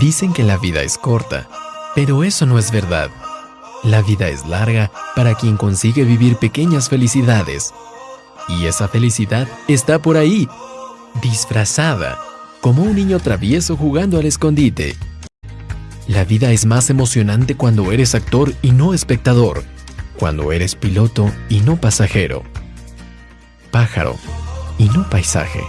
Dicen que la vida es corta, pero eso no es verdad. La vida es larga para quien consigue vivir pequeñas felicidades. Y esa felicidad está por ahí, disfrazada, como un niño travieso jugando al escondite. La vida es más emocionante cuando eres actor y no espectador, cuando eres piloto y no pasajero, pájaro y no paisaje.